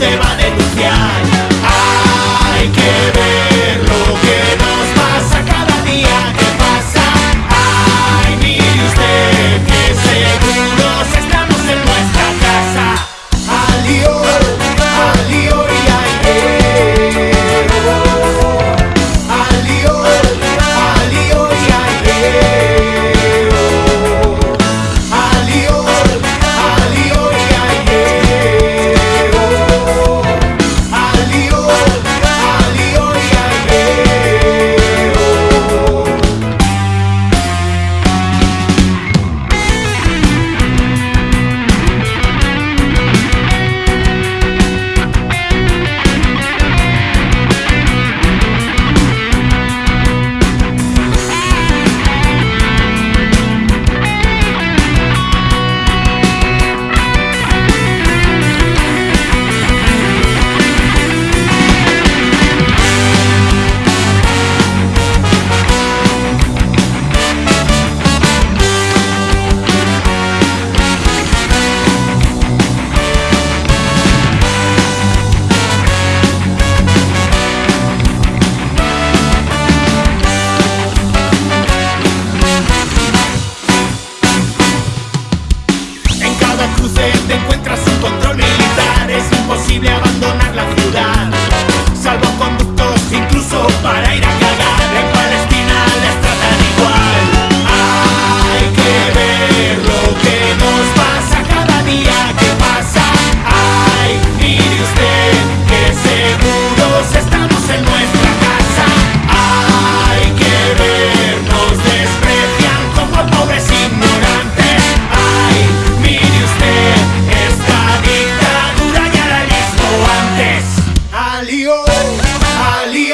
¡Se vale. Alio, Alio.